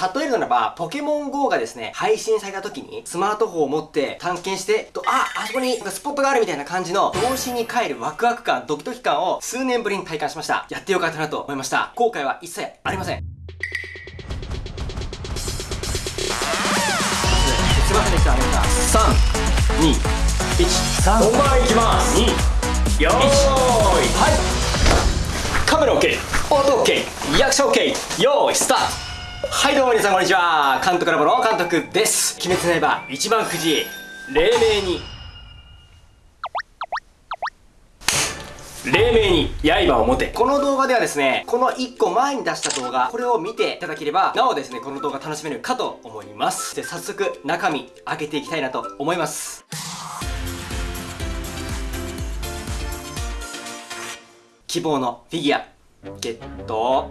例えるならば、ポケモン GO がですね、配信された時に、スマートフォンを持って探検して、とあ、あそこにスポットがあるみたいな感じの、童心に帰るワクワク感、ドキドキ感を数年ぶりに体感しました。やってよかったなと思いました。後悔は一切ありません。すいませんでした、皆さん。3、2、1、3。本番いきます。2、よーい。はい。カメラ OK。音 OK。リアクション OK。よーい、スタート。はいどうも皆さんこんにちは。監督ラボの監督です。鬼滅の刃一番くじ黎明に。黎明に刃を持て。この動画ではですねこの1個前に出した動画これを見ていただければなおですねこの動画楽しめるかと思います。で早速中身開けていきたいなと思います。希望のフィギュアゲット。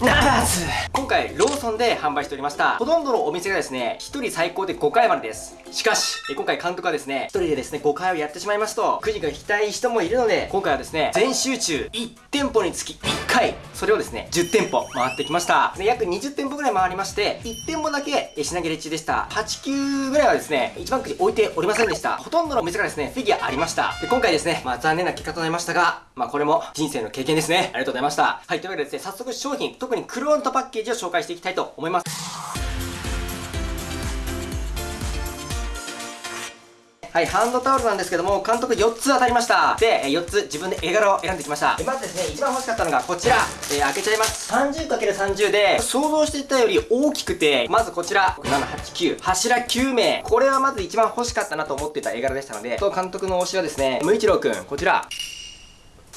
ならず。今回ローソンで販売しておりました。ほとんどのお店がですね1人最高で5回までです。しかし今回監督はですね1人でですね5回をやってしまいますとくじが引きたい人もいるので今回はですね全集中1店舗につき1回それをですね10店舗回ってきました。約20店舗ぐらい回りまして1店舗だけ品切れ中でした。89ぐらいはですね一番くじ置いておりませんでした。ほとんどのお店がですねフィギュアありました。で今回ですねまあ残念な結果となりましたがまあこれも人生の経験ですね。ありがとうございました。はいというわけでですね早速商品特にクローンとパッケージを紹介していきたいと思いますはい、ハンドタオルなんですけども、監督4つ当たりました。で、4つ自分で絵柄を選んできました。まずですね、一番欲しかったのがこちら。えー、開けちゃいます。30×30 で、想像していたより大きくて、まずこちら、7、8、9、柱9名。これはまず一番欲しかったなと思ってた絵柄でしたので、と監督の推しはですね、無一郎くん、こちら。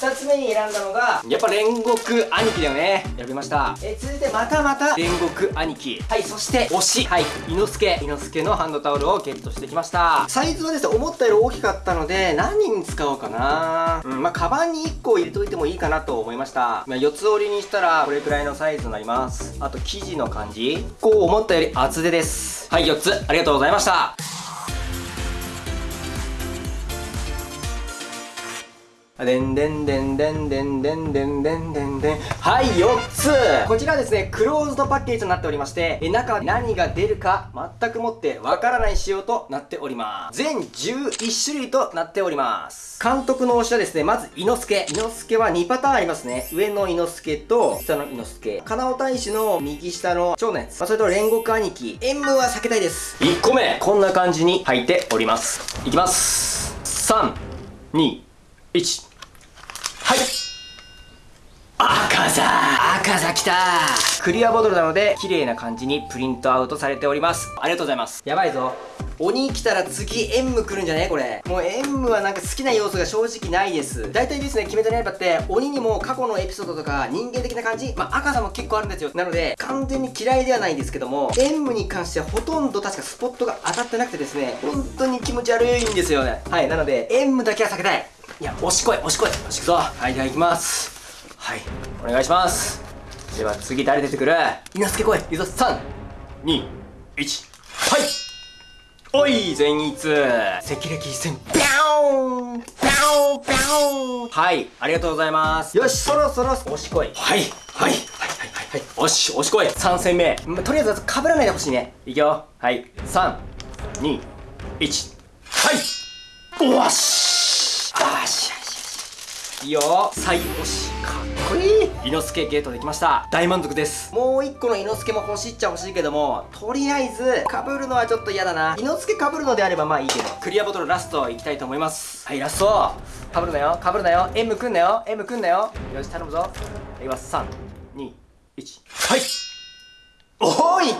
2つ目に選んだのがやっぱ煉獄兄貴だよね。選びました。え続いてまたまた。煉獄兄貴。はいそして推し。はい。伊之助。伊之助のハンドタオルをゲットしてきました。サイズはですね思ったより大きかったので何に使おうかな。うんまあカバンに1個入れといてもいいかなと思いました、まあ、4つ折りにしたらこれくらいのサイズになります。あと生地の感じ。こう思ったより厚手です。はい4つ。ありがとうございましたでんでんでんでんでんでんでんでんでんでん。はい4つ。こちらですねクローズドパッケージとなっておりまして中何が出るか全くもってわからない仕様となっております。全11種類となっております。監督の推しはですねまず伊之助。伊之助は2パターンありますね。上の伊之助と下の伊之助。金尾大使の右下の長のやつ、まあ、それと煉獄兄貴。塩分は避けたいです。1個目。こんな感じに入っております。いきます。3 2 1はい。赤座。赤座きた。クリアボトルなので綺麗な感じにプリントアウトされております。ありがとうございます。やばいぞ。鬼来たら次エンム来るんじゃね？これ。もうエンムはなんか好きな要素が正直ないです。大体ですね決めた刃って鬼にも過去のエピソードとか人間的な感じまあ赤さも結構あるんですよ。なので完全に嫌いではないんですけどもエンムに関してはほとんど確かスポットが当たってなくてですね本当に気持ち悪いんですよね。はいなのでエンムだけは避けたいいや押しこい押しこい押しくぞはいじゃあ行きます。はいお願いします。では次誰出てくる？稲助来いいぞ321はい。おい全一赤歴一戦ビャーン。ビャーン。ビャーン。はいありがとうございます。よしそろそろ。押しこいはい。はい。はい。はいはいはいし押しこい3戦目、ま、とりあえずかぶらないでほしいね。いくよ。はい。321はい。おしあしいいよ最押しかっこいい。伊之助ゲートできました。大満足です。もう一個の伊之助も欲しいっちゃ欲しいけどもとりあえず被るのはちょっと嫌だな。伊之助被るのであればまあいいけど。クリアボトルラストいきたいと思います。はいラスト被るなよ。被るなよ。M くんなよ。M くんなよ。よし頼むぞ。いきます321はい。おい。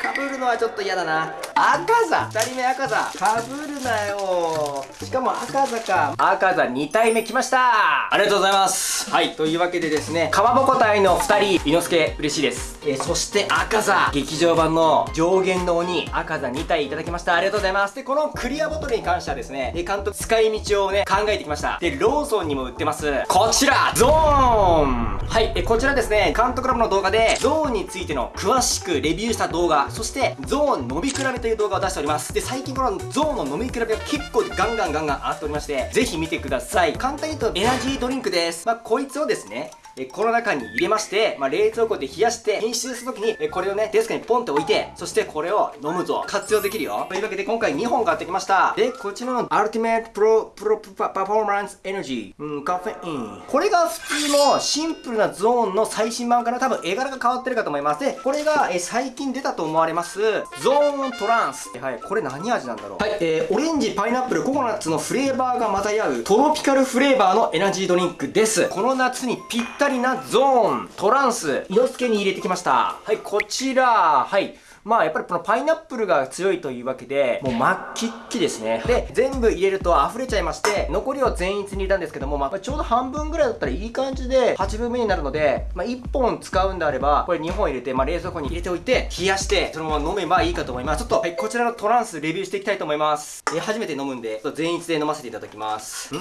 かぶるのはちょっと嫌だな赤座。2人目赤座。かぶるなよ。しかも赤座か。赤座2体目来ました。ありがとうございます。はい。というわけでですねかまぼこ隊の2人伊之助嬉しいですえー、そして赤座。劇場版の上限の鬼赤座2体いただきました。ありがとうございます。でこのクリアボトルに関してはですねえ監督使い道をね考えてきました。でローソンにも売ってます。こちらゾーン。はいえこちらですね監督ラボの動画でゾーンについての詳しくレビューした動画そしてゾーン飲み比べという動画を出しております。で最近このゾーンの飲み比べが結構ガンガンガンガン上がっておりましてぜひ見てください。簡単に言うとエナジードリンクです。まあこいつをですねえこの中に入れまして、まあ、冷蔵庫で冷やして編集するときに、えこれをね、デスクにポンって置いて、そしてこれを飲むと活用できるよ。というわけで今回2本買ってきました。で、こちらのアルティメットプロ、プロパフォーマンスエナジー、うん、カフェイン。これが普通のシンプルなゾーンの最新版から多分絵柄が変わってるかと思います。で、これが、え最近出たと思われます、ゾーントランス。はい、これ何味なんだろう。はい、えー、オレンジ、パイナップル、ココナッツのフレーバーが混ざり合うトロピカルフレーバーのエナジードリンクです。この夏にぴったりりなゾーン、トランス、色付けに入れてきました。はい、こちら、はい。まあやっぱりこのパイナップルが強いというわけで、もう末期っきですね。で、全部入れると溢れちゃいまして、残りを全一に入れたんですけども、まあちょうど半分ぐらいだったらいい感じで8分目になるので、まあ1本使うんであれば、これ2本入れて、まあ冷蔵庫に入れておいて、冷やして、そのまま飲めばいいかと思います。ちょっと、はい、こちらのトランスレビューしていきたいと思います。え、初めて飲むんで、全一で飲ませていただきます。ん？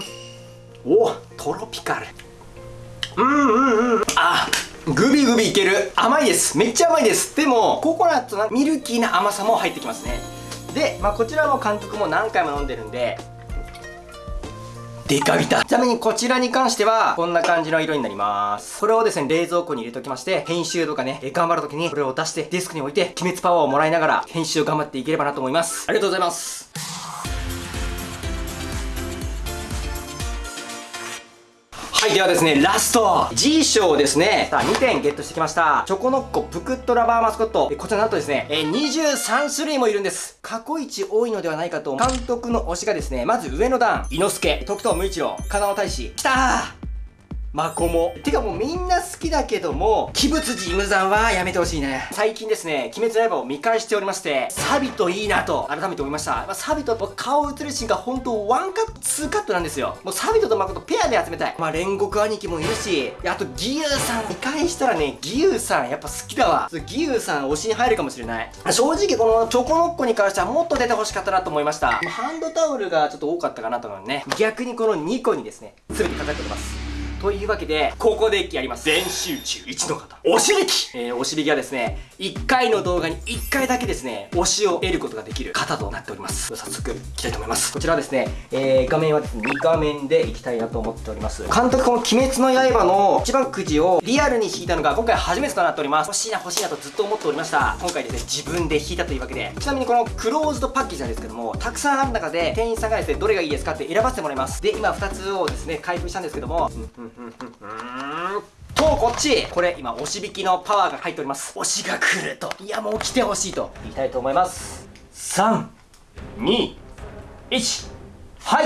おトロピカル。うんうんうん。あ、グビグビいける。甘いです。めっちゃ甘いです。でもココナッツのミルキーな甘さも入ってきますね。で、まあ、こちらも監督も何回も飲んでるんでデカビタ。ちなみにこちらに関してはこんな感じの色になります。これをですね冷蔵庫に入れておきまして編集とかね頑張るときにこれを出してデスクに置いて鬼滅パワーをもらいながら編集を頑張っていければなと思います。ありがとうございます。ではですね、ラスト !G 賞ですね。さあ、2点ゲットしてきました。チョコノッコプクッとラバーマスコット。こちらなんとですね、え23種類もいるんです。過去一多いのではないかと、監督の推しがですね、まず上の段、伊之助、時透無一郎、金尾大使、来たーマコモ。てかもうみんな好きだけども、鬼舞辻無惨はやめてほしいね。最近ですね、鬼滅の刃を見返しておりまして、錆兎いいなと改めて思いました。まあ、錆兎顔映るシーンが本当ワンカット、ツーカットなんですよ。もうサビとマコトペアで集めたい。まあ煉獄兄貴もいるし、あと義勇さん見返したらね、義勇さんやっぱ好きだわ。義勇さん推しに入るかもしれない。正直このチョコノッコに関してはもっと出て欲しかったなと思いました。ハンドタオルがちょっと多かったかなと思うね。逆にこの2個にですね、全てかかっております。というわけで、ここでやります。全集中1の方。おしびきえー、おしびきはですね、1回の動画に1回だけですね、推しを得ることができる方となっております。早速、いきたいと思います。こちらはですね、えー、画面はですね、2画面でいきたいなと思っております。監督、この鬼滅の刃の一番くじをリアルに引いたのが今回初めてとなっております。欲しいな欲しいなとずっと思っておりました。今回ですね、自分で引いたというわけで、ちなみにこのクローズドパッケージなんですけども、たくさんある中で、店員さんがですね、どれがいいですかって選ばせてもらいます。で、今2つをですね、開封したんですけども、とこっち。これ今押し引きのパワーが入っております。押しが来ると。いやもう来てほしいと。言いたいと思います。321はい。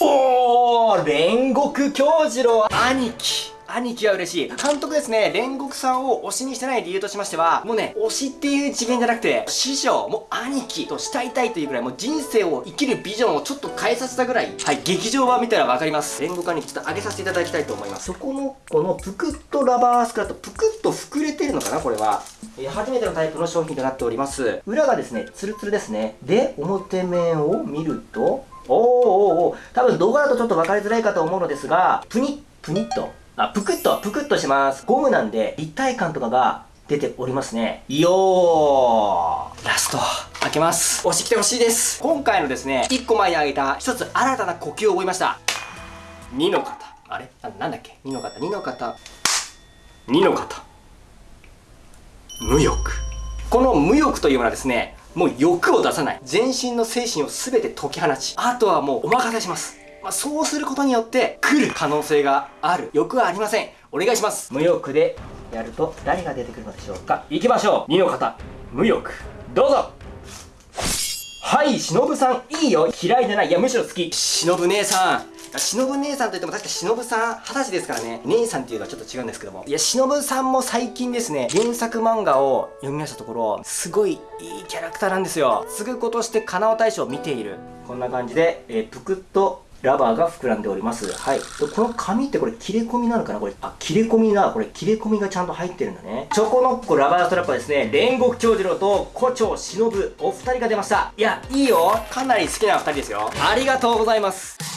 おお煉獄京次郎兄貴。兄貴は嬉しい。監督ですね、煉獄さんを推しにしてない理由としましては、もうね、推しっていう次元じゃなくて、師匠、もう兄貴と慕いたいというぐらい、もう人生を生きるビジョンをちょっと変えさせたぐらい、はい、劇場版見たらわかります。煉獄兄貴ちょっと上げさせていただきたいと思います。そこの、このぷくっとラバースクラット、ぷくっと膨れてるのかな、これは。え、初めてのタイプの商品となっております。裏がですね、ツルツルですね。で、表面を見ると、おーおーおー多分動画だとちょっと分かりづらいかと思うのですが、プニッ、プニッとあ、ぷくっと、ぷくっとします。ゴムなんで立体感とかが出ておりますね。よーラスト、開けます。押してきてほしいです。今回のですね、1個前にあげた1つ新たな呼吸を覚えました。2の方。あれ？あなんだっけ ?2 の方、2の方。2の方。無欲。この無欲というものはですね、もう欲を出さない。全身の精神を全て解き放ち、あとはもうお任せします。まあ、そうすることによって来る可能性がある。欲はありません。お願いします。無欲でやると誰が出てくるのでしょうか。行きましょう。2の方。無欲。どうぞ。はい忍さん。いいよ。嫌いじゃない。いやむしろ好き。忍姉さん。忍姉さんといっても確か忍さん二十歳ですからね。姉さんっていうのはちょっと違うんですけども。いや忍さんも最近ですね原作漫画を読みましたところすごいいいキャラクターなんですよ。継ぐことして金尾大将を見ている。こんな感じで、えー、ぷくっとラバーが膨らんでおります。はい。この紙ってこれ切れ込みなのかな？これ、あ、切れ込みな、これ切れ込みがちゃんと入ってるんだね。チョコノッコラバーストラップはですね、煉獄長次郎と胡蝶忍お二人が出ました。いや、いいよ。かなり好きな二人ですよ。ありがとうございます。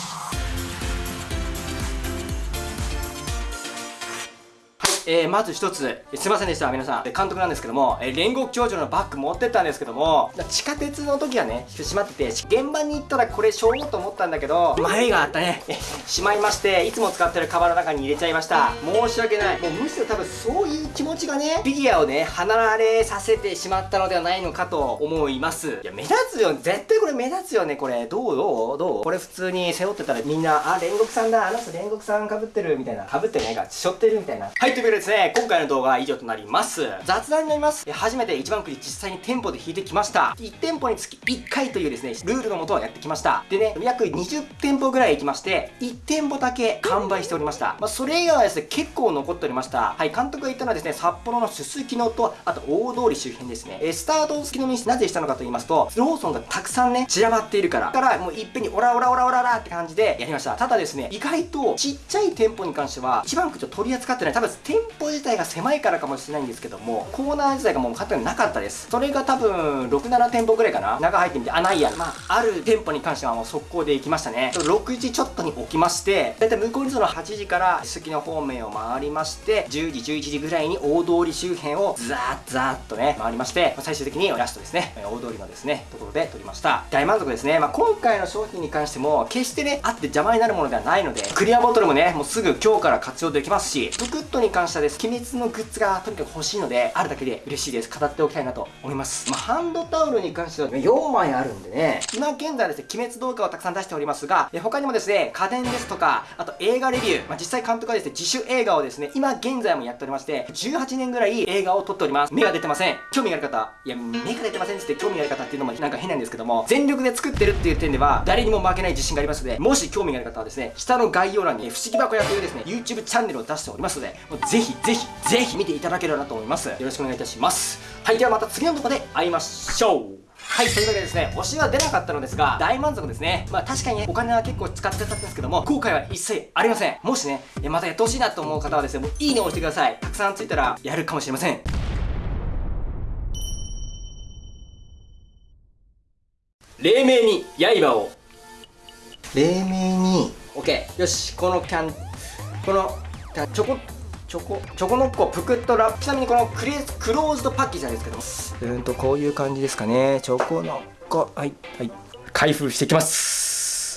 えー、まず一つ、すいませんでした、皆さん。監督なんですけども、えー、煉獄長女のバッグ持ってったんですけども、地下鉄の時はね、閉まってて、現場に行ったらこれしょうと思ったんだけど、迷があったね。しまいまして、いつも使ってるカバンの中に入れちゃいました。申し訳ない。もうむしろ多分そういう気持ちがね、フィギュアをね、離れさせてしまったのではないのかと思います。いや、目立つよ。絶対これ目立つよね、これ。どう？どう？どう？これ普通に背負ってたらみんな、あ、煉獄さんだ。あの人煉獄さん被ってるみたいな。被ってないか、背負ってるみたいな。はい、というわけでですね、今回の動画は以上となります。雑談になります。初めて一番くり実際に店舗で引いてきました。1店舗につき1回というですね、ルールのもとやってきました。でね、約20店舗ぐらい行きまして、1店舗だけ完売しておりました。まあ、それ以外はですね、結構残っておりました。はい、監督が言ったのはですね、札幌のすすきのと、あと大通り周辺ですね。えスタートをすきのになぜしたのかと言いますと、ローソンがたくさんね、散らばっているから。だから、もういっぺんにオラオラオラオララって感じでやりました。ただですね、意外とちっちゃい店舗に関しては、一番くじを取り扱ってない。多分店舗自体が狭いからかもしれないんですけども、コーナー自体がもう勝手になかったです。それが多分、6、7店舗ぐらいかな。中入ってみて、あ、ないや。まあ、ある店舗に関してはもう速攻で行きましたね。6時ちょっとに起きまして、だいたい向こうにその8時からすすきの方面を回りまして、10時、11時ぐらいに大通り周辺をザーッザーッとね、回りまして、最終的にラストですね、大通りのですね、ところで撮りました。大満足ですね。まあ、今回の商品に関しても、決してね、あって邪魔になるものではないので、クリアボトルもね、もうすぐ今日から活用できますし、プクッとに関してはです、鬼滅のグッズがとにかく欲しいので、あるだけで嬉しいです。語っておきたいなと思います。まあ、ハンドタオルに関しては、ね、4枚あるんでね、今現在ですね、鬼滅動画をたくさん出しておりますが、他にもですね、家電ですとか、あと映画レビュー、まあ、実際監督はですね、自主映画をですね、今現在もやっておりまして、18年ぐらい映画を撮っております。目が出てません。興味がある方、いや、目が出てませんって興味がある方っていうのもなんか変なんですけども、全力で作ってるっていう点では、誰にも負けない自信がありますので、もし興味がある方はですね、下の概要欄に不思議箱屋というですね、YouTube チャンネルを出しておりますので、もうぜひぜひぜひ見ていただければなと思います。よろしくお願いいたします。はい、ではまた次の動画で会いましょうはい、というわけでですね、推しは出なかったのですが、大満足ですね。まあ確かにね、お金は結構使っちゃったんですけども、後悔は一切ありません。もしね、またやってほしいなと思う方はですね、もういいねを押してください。たくさんついたら、やるかもしれません。黎明に刃を。黎明に、OK。よし、このキャン、この、チョコ、チョコ、チョコノッコぷくっとラップ。ちなみにこのクレクローズドパッケージなんですけどうんと、こういう感じですかね。チョコノッコ、はい、はい。開封していきます。